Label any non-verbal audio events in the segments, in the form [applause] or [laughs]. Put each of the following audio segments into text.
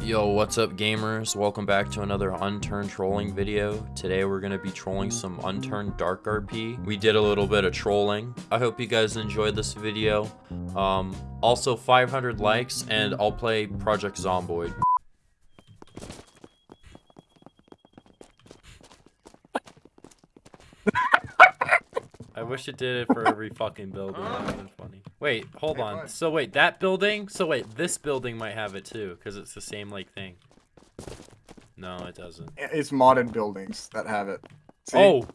Yo, what's up gamers? Welcome back to another unturned trolling video. Today we're going to be trolling some unturned dark RP. We did a little bit of trolling. I hope you guys enjoyed this video. Um, also 500 likes and I'll play Project Zomboid. [laughs] I wish it did it for every fucking building. That would have been funny. Wait, hold on. So wait, that building? So wait, this building might have it too, because it's the same like thing. No, it doesn't. It's modded buildings that have it. See? Oh,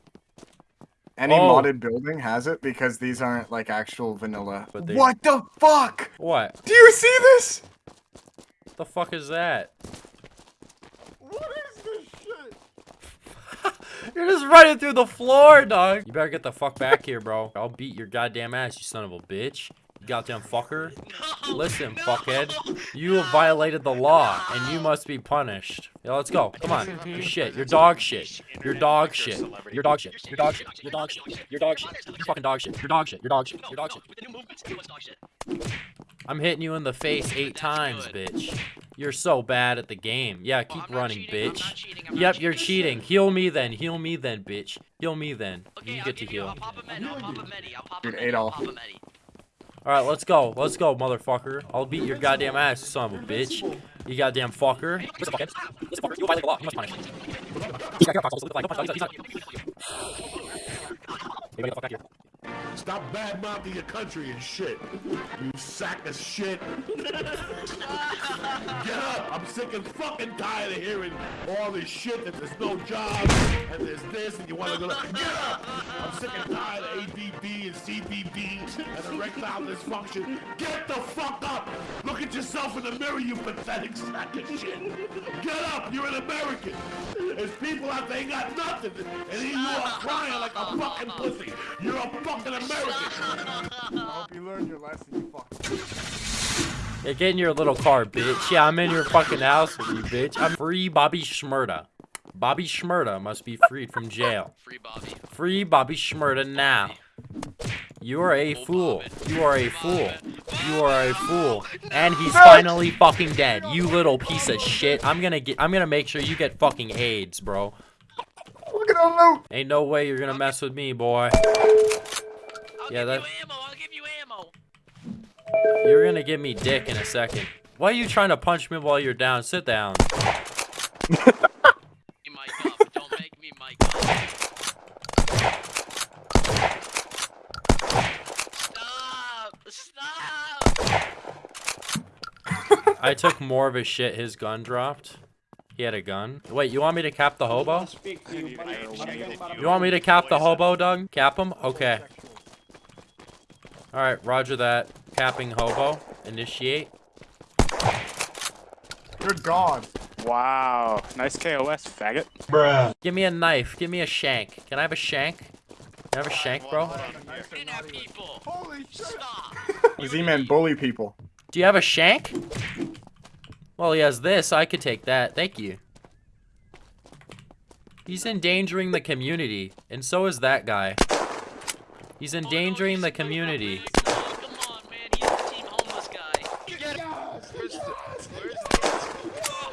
Any oh. modded building has it because these aren't like actual vanilla. But they- What the fuck? what? Do you see this? The fuck is that? What is this shit? [laughs] You're just running through the floor, dog. You better get the fuck back here, bro. I'll beat your goddamn ass, you son of a bitch. You goddamn fucker. Listen, fuckhead. You have violated the law, and you must be punished. Yeah, let's go. Come on. Mm-hmm. You're shit. You're dog shit. You're dog shit. You're dog shit. You're dog shit. You're dog shit. You're dog shit. You're fucking dog shit. You're dog shit. You're dog shit. You're dog shit. With the new movements, it was dog shit. I'm hitting you in the face eight times, bitch. You're so bad at the game. Yeah, oh, keep I'm running, cheating, bitch. cheating, Yep, cheating. you're cheating. Heal me then. Heal me then, bitch. Heal me then. Okay, You I'll get to give you, heal. I'll pop a medi, I'll pop a medi, I'll pop a Dude, medi, I'll pop a medi. Alright, let's go. Let's go, motherfucker. I'll beat your goddamn ass, son of a bitch. You goddamn fucker. Violated the law. You must. He's. He's. Stop bad mouthing your country and shit. You sack of shit. Get up! I'm sick and fucking tired of hearing all this shit that there's no jobs and there's this and you want to go. Get up! I'm sick and tired of ADB and CBB and erectile dysfunction. Get the fuck up! Look at yourself in the mirror, you pathetic sack of shit. Get up! You're an American. There's people out there ain't got nothing, and you are crying like a fucking pussy. You're a fucking American. I hope you learned your lesson, you fuck. Yeah, get in your little car, bitch. Yeah, I'm in your fucking house with you, bitch. I'm free Bobby Shmurda. Bobby Shmurda must be freed from jail. Free Bobby. Free Bobby Shmurda now. You are a fool. You are a fool. You are a fool. And he's finally fucking dead. You little piece of shit. I'm gonna get I'm gonna make sure you get fucking AIDS, bro. Look at all loot. Ain't no way you're gonna mess with me, boy. I'll Yeah, give that- you ammo, I'll give you ammo. You're gonna give me dick in a second. Why are you trying to punch me while you're down? Sit down. You mic up, don't make me mic. Stop! Stop! I took more of his shit his gun dropped. He had a gun. Wait, you want me to cap the hobo? You want me to cap the hobo, Doug? Cap him? Okay. Alright, roger that. Capping hobo. Initiate. Good God. Wow, nice KOS, faggot. Bruh. Give me a knife. Give me a shank. Can I have a shank? Can I have a shank, bro? Kidnap people! Holy shit. Stop! Z-Man bully people. Do you have a shank? Well, he has this. I could take that. Thank you. He's endangering the community, and so is that guy. He's endangering the community. No, come on, he's the team homeless guy. Get him! Where's the... Where's the...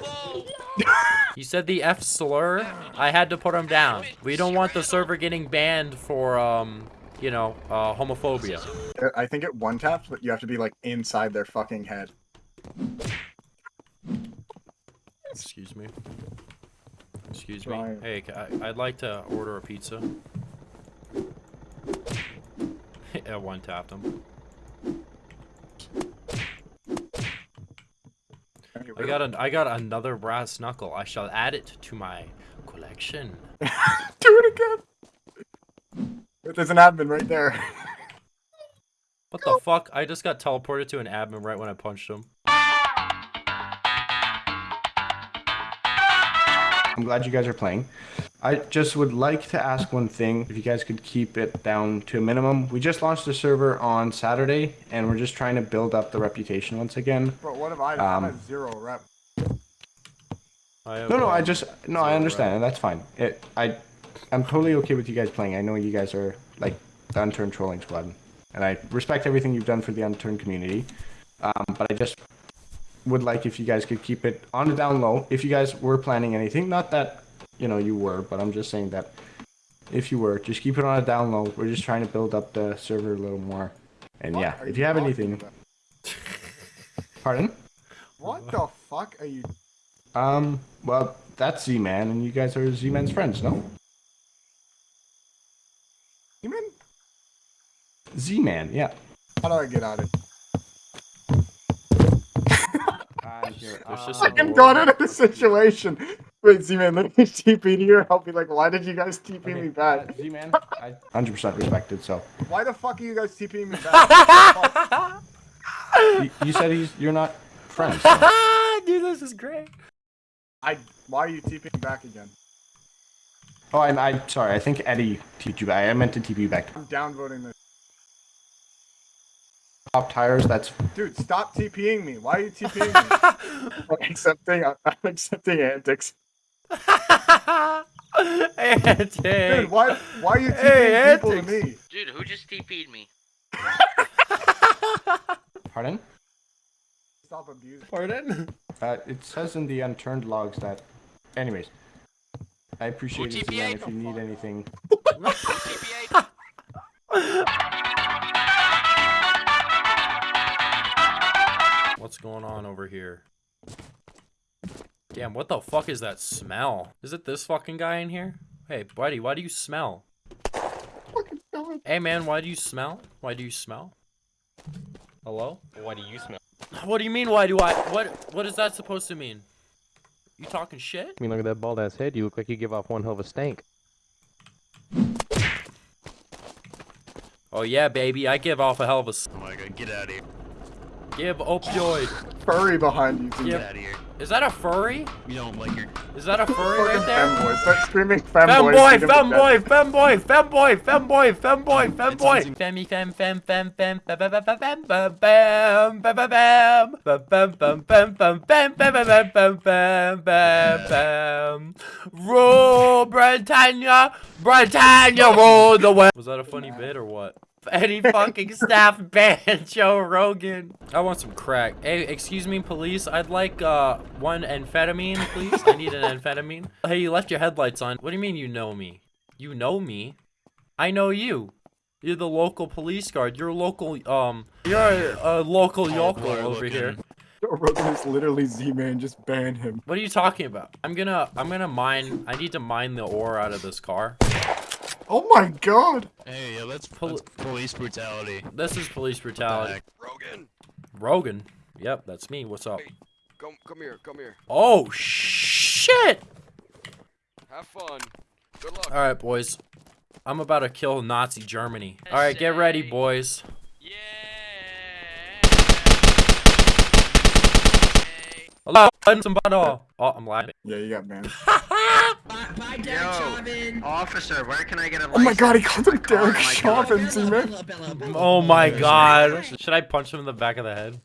Whoa! Said the F slur. I had to put him down. We don't want the server getting banned for, um, you know, uh, homophobia. I think it one taps, but you have to be like inside their fucking head. Excuse me. Excuse me. Hey, I, I'd like to order a pizza. I one tapped him. I got an I got another brass knuckle. I shall add it to my collection. [laughs] Do it again. There's an admin right there. [laughs] What the fuck? I just got teleported to an admin right when I punched him. I'm glad you guys are playing. I just would like to ask one thing, if you guys could keep it down to a minimum. We just launched the server on Saturday, and we're just trying to build up the reputation once again. Bro, what have I done? I'm Um, at zero rep. I No, no, I just no, I understand, and that's fine. It, I, I'm totally okay with you guys playing. I know you guys are like the unturned trolling squad, and I respect everything you've done for the unturned community. Um, but I just would like if you guys could keep it on the down low. If you guys were planning anything, not that you know you were, but I'm just saying that if you were, just keep it on a down low. We're just trying to build up the server a little more. And What yeah, if you have anything, pardon. What the fuck are you? Um, well, that's Z-Man, and you guys are Z-Man's friends, no? You mean? Z-Man, yeah. How do I get out of it? Uh, here, [laughs] There's just um, Fucking got out of the situation. Wait, Z-Man, let me [laughs] TP to you. I'll be like, why did you guys TP me back? Uh, Z-Man, [laughs] I 100% respected, so. Why the fuck are you guys TPing me back? [laughs] You, you said he's, you're not friends. Dude, this is great. I. Why are you TPing me back again? Oh, I'm, I'm sorry, I think Eddie TP'd you back. I meant to TP you back. I'm downvoting this. Pop tires, that's Dude, stop TPing me. Why are you TPing me? I'm accepting. I'm accepting antics. Antics. Dude, why? Why are you TPing Hey, people to me? Dude, who just TP'd me? [laughs] pardon. Stop abusing. Pardon? Uh, it says in the unturned logs that. Anyways, I appreciate it, Z-Man. If you need anything, What's going on over here? Damn, what the fuck is that smell? Is it this fucking guy in here? Hey, buddy, why do you smell? Fucking smell. Hey, man, why do you smell? Why do you smell? Hello? Why do you smell? What do you mean, why do I? What What is that supposed to mean? You talking shit? I mean, look at that bald ass head. You look like you give off one hell of a stank. Oh, yeah, baby, I give off a hell of a. Oh my god, get out of here. Give opioid. Furry behind you. Z-Man. Get out of here. Is that a furry? We don't like your. Is that a furry Fucking right there? femboy. Start screaming femboy. Femboy, Freedom of femboy, femboy, femboy, femboy, femboy, femboy. Femmy, fem, fem, fem, fem, bam, bam, bam, bam, bam, bam, bam, bam, bam, bam, bam, bam, bam, bam, bam, bam, bam. Rule Britannia, Britannia, rule the world. Was that a funny bit or what? Any fucking staff [laughs] ban Joe Rogan. I want some crack. Hey, excuse me, police. I'd like uh one amphetamine, please. I need an [laughs] amphetamine. Hey, you left your headlights on. What do you mean you know me? You know me? I know you. You're the local police guard. You're a local um. You're a, a local yokel boy, over here. looking. Joe Rogan is literally Z-Man. Just ban him. What are you talking about? I'm gonna I'm gonna mine. I need to mine the ore out of this car. Oh my god. Hey, yeah, that's, Pol- that's police brutality. This is police brutality. Rogan, Rogan. Yep, that's me. What's up? Hey. come come here, come here. Oh shit! Have fun. Good luck. All right, boys. I'm about to kill Nazi Germany. All right, get ready, boys. Yeah. Hello, some oh, oh, I'm laughing. Yeah, you got banned. [laughs] Officer, where can I get a Oh my god, he called him My car, Derek my God. Chauvin, Z-Man. Oh my god. Should I punch him in the back of the head?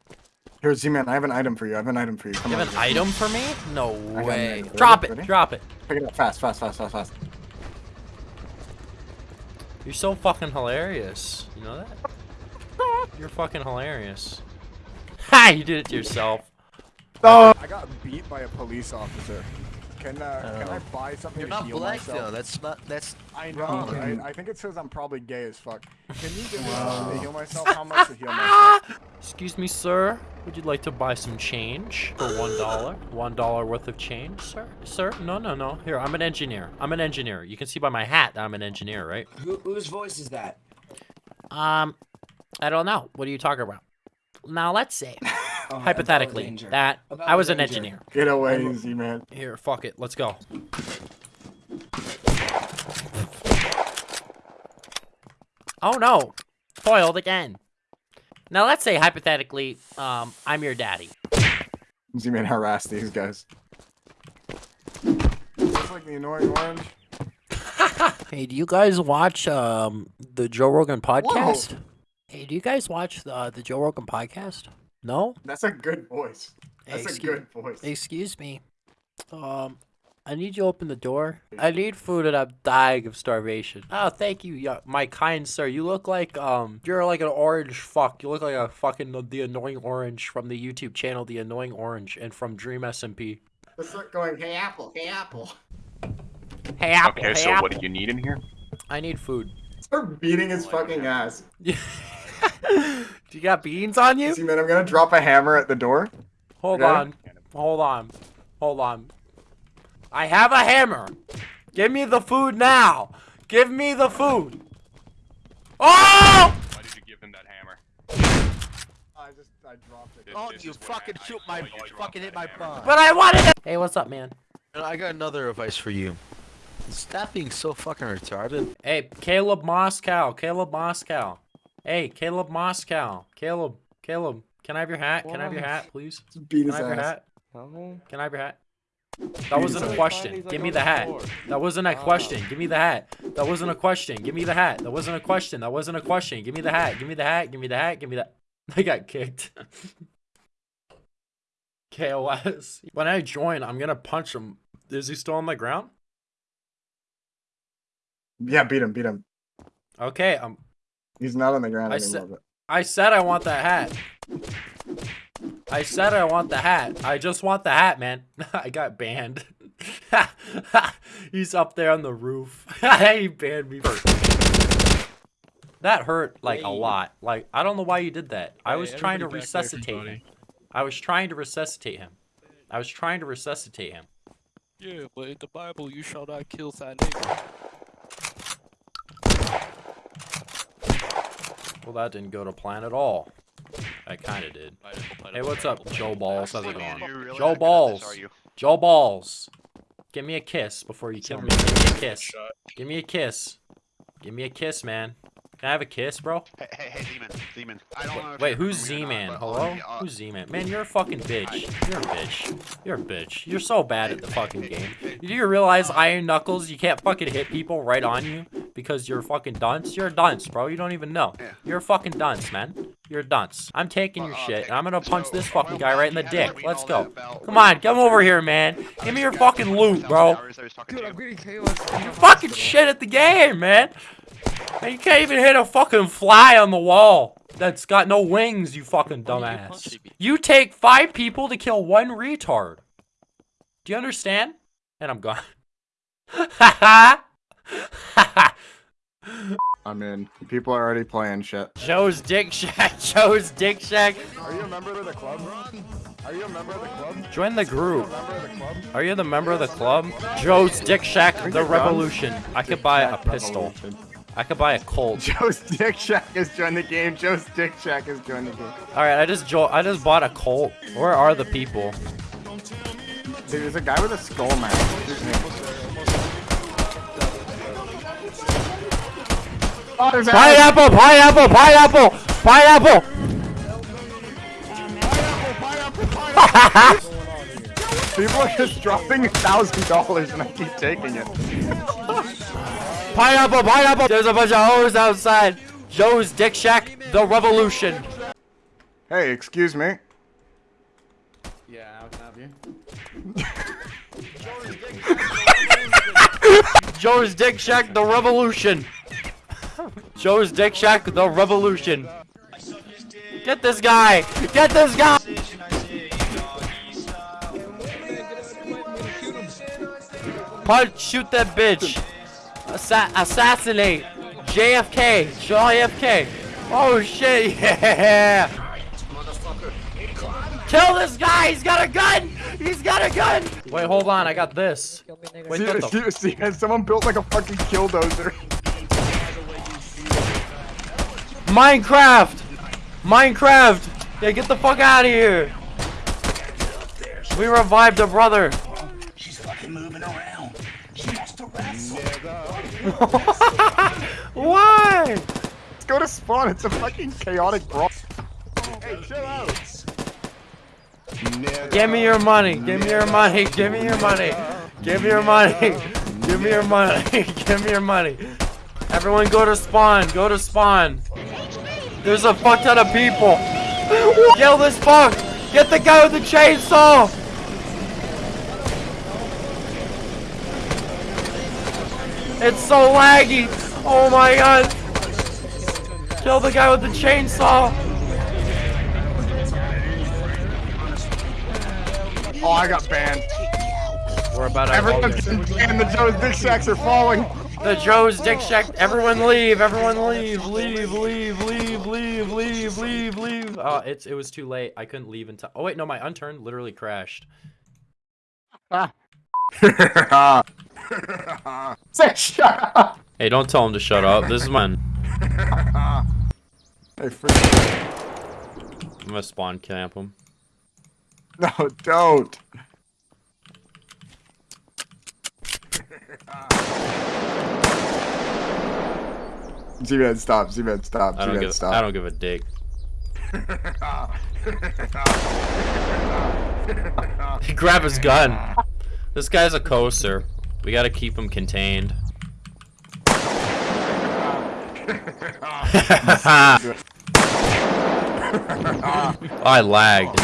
Here, Z-Man, I have an item for you. I have an item for you. Come You on. have an item for me? No way. Drop it. Ready? Drop it. Pick it up fast, fast, fast, fast, fast. You're so fucking hilarious. You know that? You're fucking hilarious. Ha! [laughs] You did it to yourself. Oh, I got beat by a police officer. Can uh, can I buy something You're to not heal black myself? though. That's not. That's. I know. wrong. right? I think it says I'm probably gay as fuck. Can you give me something to heal myself? How much to heal myself? [laughs] Excuse me, sir. Would you like to buy some change for one dollar? One dollar worth of change, sir? Sir? No, no, no. Here, I'm an engineer. I'm an engineer. You can see by my hat that I'm an engineer, right? Who, whose voice is that? Um, I don't know. What are you talking about? Now, let's say, [laughs] Oh, hypothetically, about that About I was an engineer. Get away, Z-Man. Here, fuck it. Let's go. Oh no! Foiled again. Now let's say hypothetically, um, I'm your daddy. Z-Man harass these guys. Just like the annoying orange. [laughs] Hey, do you guys watch um the Joe Rogan podcast? Hey, do you guys watch the the Joe Rogan podcast? No. That's a good voice. That's a good voice. Excuse me. Um, I need you to open the door. I need food and I'm dying of starvation. Oh, thank you, yo- my kind sir. You look like um, you're like an orange fuck. You look like a fucking the annoying orange from the YouTube channel, the annoying orange, and from Dream SMP. Let's start going, hey Apple, hey Apple. Hey Apple. Okay, hey, so what do you need in here? I need food. Start beating his fucking ass. [laughs] [laughs] do you got beans on you? See, man, I'm gonna drop a hammer at the door. Hold Okay. on. Hold on. Hold on. I have a hammer. Give me the food now. Give me the food. Oh! Why did you give him that hammer? I just, I dropped it. Oh, you fucking shoot my oh, fucking hit my butt. But I wanted it. Hey, what's up, man? I got another advice for you. Stop being so fucking retarded. Hey, Caleb Moscow. Caleb Moscow. Hey, Caleb Moscow. Caleb. Caleb. Can I have your hat? Can I have your hat, please? Beat Can his I have your hat? Can I have your hat? That wasn't a question. Give me the hat. That wasn't a question. Give me the hat. That wasn't a question. Give me the hat. That wasn't a question. That wasn't a question. Give me the hat. Give me the hat. Give me the hat. Give me that. [laughs] I got kicked. [laughs] KOS. When I join, I'm gonna punch him. Is he still on the ground? Yeah, beat him, beat him. Okay, um, He's not on the ground I anymore. said- but... I said I want that hat. I said I want the hat. I just want the hat, man. [laughs] I got banned. [laughs] He's up there on the roof. [laughs] he banned me. That hurt like a lot. Like I don't know why you did that. I was trying to resuscitate him. I was trying to resuscitate him. I was trying to resuscitate him. Yeah, but in the Bible, you shall not kill that nigga. Well, that didn't go to plan at all. I kind of did. Hey, what's up, Joe Balls? How's it going? Joe Balls. Joe Balls. Give me a kiss before you kill me. Give me a kiss. Give me a kiss. Give me a kiss, man. Can I have a kiss, bro? Hey, hey, hey, Demon, Demon. I don't know Wait, who's from me or Z-Man? Hello? on the, uh, Who's Z-Man? Man, you're a fucking bitch. You're a bitch. You're a bitch. You're so bad at the fucking game. Do you realize Iron Knuckles, you can't fucking hit people right on you because you're a fucking dunce? You're a dunce, bro. You don't even know. You're a fucking dunce, man. You're a dunce. I'm taking your shit, and I'm gonna punch this fucking guy right in the dick. Let's go. Come on, come over here, man. Give me your fucking loot, bro. Dude, I'm getting You're fucking shit at the game, man. Man, you can't even hit a fucking fly on the wall that's got no wings, you fucking dumbass. You take five people to kill one retard. Do you understand? And I'm gone. [laughs] I'm in. People are already playing shit. Joe's Dick Shack. [laughs] Joe's Dick Shack. Are you a member of the club? Are you a member of the club? Join the group. Member of the club? Are you the member of the club? Joe's Dick Shack, the revolution. I could buy a pistol. I could buy a Colt. [laughs] Joe's Dick Shack has joined the game. Joe's Dick Shack has joined the game. All right, I just jo- I just bought a Colt. Where are the people? Dude, there's a guy with a skull mask. Pineapple, pineapple, pineapple, pineapple. [laughs] People are just dropping a thousand dollars and I keep taking it. Pineapple, pineapple. There's a bunch of hoes outside. Joe's Dick Shack, the revolution. Hey, excuse me. Yeah, I can have you? [laughs] Joe's Dick Shack, the revolution. Joe's Dick Shack, the revolution. Get this guy. Get this guy. Punch, shoot that bitch. Assa assassinate. JFK. JFK. Oh shit, [laughs] yeah. Kill this guy. He's got a gun. He's got a gun. Wait, hold on. I got this. Wait, See, see, see, someone built like a fucking killdozer. Minecraft! Minecraft! Yeah, get the fuck out of here! We revived a brother. She's fucking moving around. She wants to wrestle. [laughs] Why? Let's go to spawn. It's a fucking chaotic brawl. Hey, chill out. Give me your money. Give me your money. [laughs] Give me your money. Give me your money. [laughs] Give me your money. Give me your money. Everyone go to spawn. Go to spawn. There's a fuck ton of people. [laughs] Kill this fuck. Get the guy with the chainsaw. It's so laggy. Oh my god. Kill the guy with the chainsaw. Oh, I got banned. We're about to Everyone's get- and the Joe's Dick Shacks are falling. The Joe's Dick Shack. Everyone leave. Everyone leave. Leave. Leave. Leave. Leave. Leave. Leave. Leave. Oh, it's it was too late. I couldn't leave in time. Oh wait, no, my unturned literally crashed. Say shut up. Hey, don't tell him to shut up. This is mine. Hey, freak. I'm gonna spawn camp him. No, don't. [laughs] Z-Man, stop. Z-Man, stop. I don't Z-Man, give. stop. I don't give a dick. Grab his gun. This guy's a coaster. We gotta keep him contained. [laughs] [laughs] Oh, I lagged.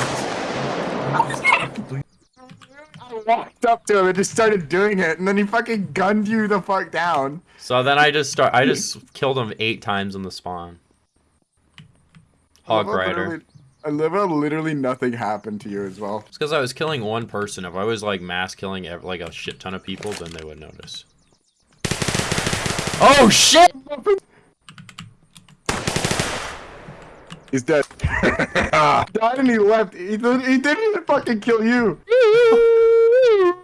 I walked up to him and just started doing it, and then he fucking gunned you the fuck down. So then I just start. I just killed him eight times in the spawn. Hog Rider. I love how literally nothing happened to you as well. It's because I was killing one person. If I was like mass killing like a shit ton of people, then they would notice. Oh shit! He's dead. [laughs] Died and he left. He, he didn't even fucking kill you. [laughs] Woo!